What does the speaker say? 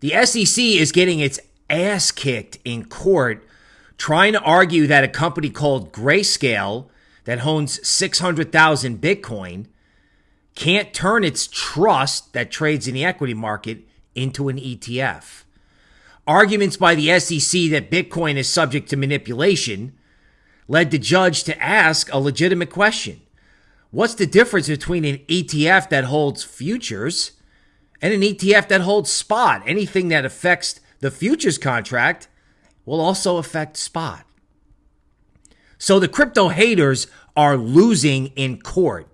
The SEC is getting its ass kicked in court trying to argue that a company called Grayscale that owns 600,000 Bitcoin can't turn its trust that trades in the equity market into an ETF. Arguments by the SEC that Bitcoin is subject to manipulation led the judge to ask a legitimate question What's the difference between an ETF that holds futures and an ETF that holds spot? Anything that affects the futures contract will also affect spot. So the crypto haters are losing in court.